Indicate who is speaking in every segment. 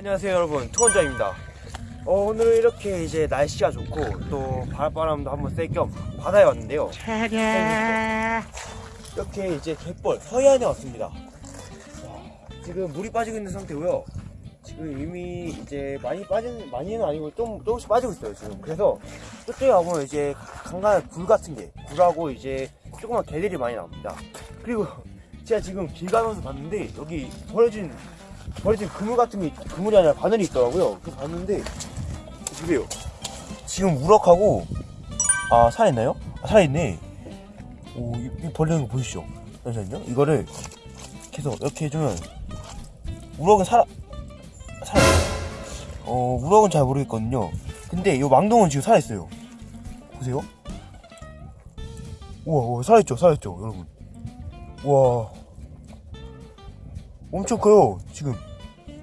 Speaker 1: 안녕하세요 여러분. 투원장입니다. 어, 오늘 이렇게 이제 날씨가 좋고 또 바람도 한번 쐴겸 바다에 왔는데요. 이렇게 이제 갯벌 서해안에 왔습니다. 와, 지금 물이 빠지고 있는 상태고요. 지금 이미 이제 많이 빠진 많이는 아니고 좀 조금씩 빠지고 있어요 지금. 그래서 저쪽에 가보면 이제 간간한 굴 같은 게 굴하고 이제 조그만 개들이 많이 나옵니다. 그리고 제가 지금 길 가면서 봤는데 여기 버려진 버려진 그물 같은 게 그물이 아니라 바늘이 있더라고요. 그 봤는데 보세요. 지금 우럭하고 아 살아있나요? 아 살아있네. 오, 이, 이 벌레는 거 보이시죠? 잠시만요. 이거를 계속 이렇게 해주면 우럭은 살아 살아 어 우럭은 잘 모르겠거든요. 근데 이 망동은 지금 살아있어요. 보세요. 우와, 우와 살아있죠 살아있죠 여러분. 와 엄청 커요 지금.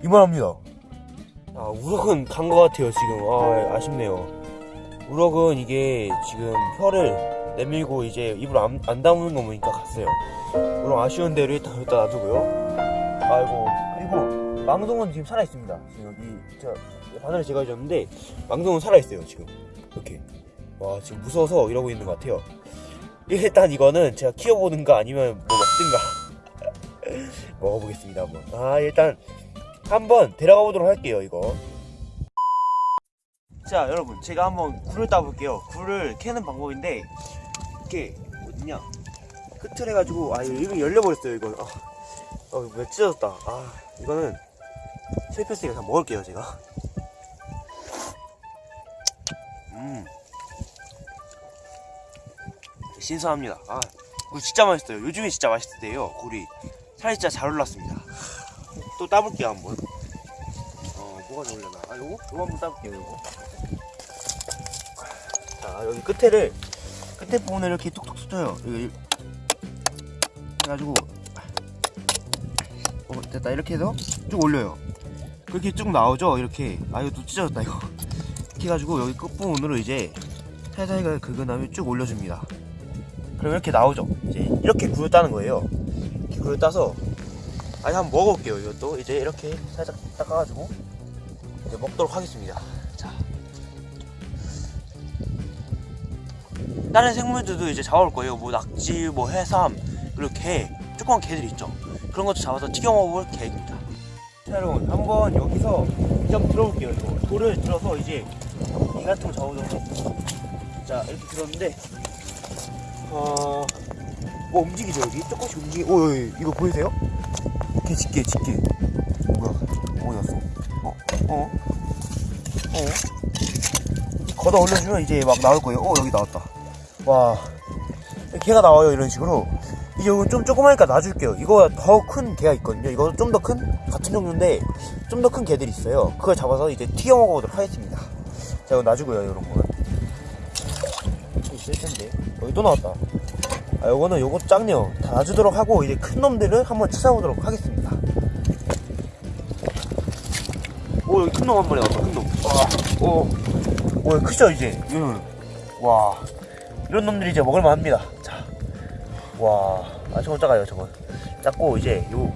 Speaker 1: 이만합니다. 아 우럭은 간 것 같아요 지금. 아 아쉽네요. 우럭은 이게 지금 혀를 내밀고 이제 입으로 안, 안 담는 거 보니까 갔어요. 우럭 아쉬운 대로 일단 여기다 놔두고요. 아이고 그리고 망동은 지금 살아있습니다. 지금 여기 바늘을 제가 해줬는데 망동은 살아있어요 지금. 이렇게. 와 지금 무서워서 이러고 있는 것 같아요. 일단 이거는 제가 키워보는가 아니면 뭐 먹든가 먹어보겠습니다 한번. 아 일단 한번 데려가 보도록 할게요 이거. 자 여러분 제가 한번 굴을 따볼게요. 굴을 캐는 방법인데 이렇게 어딨냐? 끝을 해가지고 아 이거 열려버렸어요 이거. 아, 어, 왜 찢어졌다. 아 이거는 실패했으니까 그냥 먹을게요 제가. 음. 신선합니다. 아 굴 진짜 맛있어요. 요즘에 진짜 맛있을 때요 굴이 살이 진짜 잘 올랐습니다. 또 따볼게요 한번. 어 뭐가 좋으려나? 아 요거? 요거 한번 따볼게요 요거. 자 여기 끝에를 끝에 부분을 이렇게 톡톡 쏘요. 여기 해가지고. 어 됐다. 이렇게 해서 쭉 올려요. 그렇게 쭉 나오죠? 이렇게. 아 이거 또 찢어졌다 이거. 이렇게 해가지고 여기 끝부분으로 이제 살살 긁은 다음에 쭉 올려줍니다. 그럼 이렇게 나오죠? 이제 이렇게 따는 거예요 굴을 따서 아니 한번 먹어볼게요. 이것도 이제 이렇게 살짝 닦아가지고 이제 먹도록 하겠습니다. 자. 다른 생물들도 이제 잡아올 거예요. 뭐 낙지 뭐 해삼 그리고 개 조그만 개들 있죠? 그런 것도 잡아서 튀겨 먹어볼 계획입니다. 자 여러분 한번 여기서 이점 들어볼게요. 이거 돌을 들어서 이제 이 같은 거 잡아보도록 자 이렇게 들었는데 어... 뭐 움직이죠 여기? 조금씩 움직이 오 여기 이거 보이세요? 개 집게 집게 뭐야? 어디 갔어 어? 어? 어? 걷어 올려주면 이제 막 나올 거예요. 어 여기 나왔다. 와. 개가 나와요 이런 식으로. 이제 이거 좀 조그마니까 놔줄게요. 이거 더 큰 개가 있거든요. 이거 좀 더 큰? 같은 종류인데 좀 더 큰 개들이 있어요. 그걸 잡아서 이제 튀겨 먹어보도록 하겠습니다. 자 이거 놔주고요 이런 거는 있을 텐데. 여기 또 나왔다 아, 요거는 요거 작네요. 다 놔주도록 하고, 이제 큰 놈들을 한번 찾아보도록 하겠습니다. 오, 여기 큰 놈 한 마리 나왔다, 큰 놈. 와, 오, 오, 크죠, 이제? 음. 와, 이런 놈들이 이제 먹을만 합니다. 자, 와, 아, 저건 작아요, 저건. 작고, 이제, 요,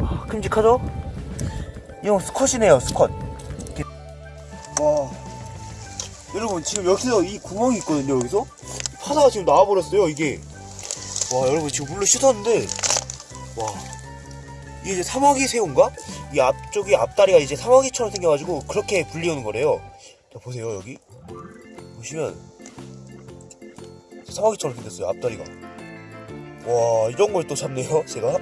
Speaker 1: 와, 큼직하죠? 이건 스컷이네요, 스컷. 와, 여러분, 지금 여기서 이 구멍이 있거든요, 여기서? 파사가 지금 나와버렸어요 이게. 와 여러분 지금 물로 씻었는데. 와. 이게 이제 사마귀 새우인가? 이 앞쪽이 앞다리가 이제 사마귀처럼 생겨가지고 그렇게 불리우는 거래요. 자 보세요 여기. 보시면. 사마귀처럼 생겼어요 앞다리가. 와 이런 걸 또 잡네요 제가.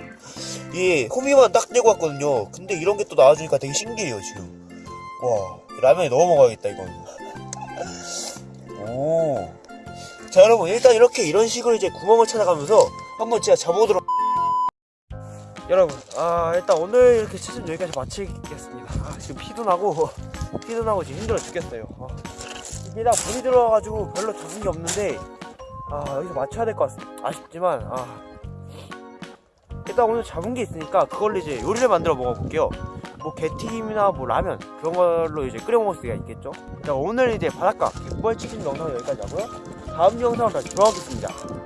Speaker 1: 이 호미만 딱 내고 왔거든요. 근데 이런 게 또 나와주니까 되게 신기해요 지금. 와 라면에 넣어 먹어야겠다 이건 오 자 여러분 일단 이렇게 이런 식으로 이제 구멍을 찾아가면서 한번 제가 잡아보도록 여러분 아 일단 오늘 이렇게 시즌 여기까지 마치겠습니다. 아, 지금 피도 나고 피도 나고 지금 힘들어 죽겠어요. 아, 일단 물이 들어와가지고 별로 잡은 게 없는데 아 여기서 맞춰야 될 것 같습니다. 아쉽지만 아. 일단 오늘 잡은 게 있으니까 그걸로 이제 요리를 만들어 먹어볼게요. 뭐 게튀김이나 뭐 라면 그런 걸로 이제 끓여 먹을 수가 있겠죠? 자 오늘 이제 바닷가 갯벌 치킨 영상 여기까지 하고요 다음 영상으로 다시 돌아오겠습니다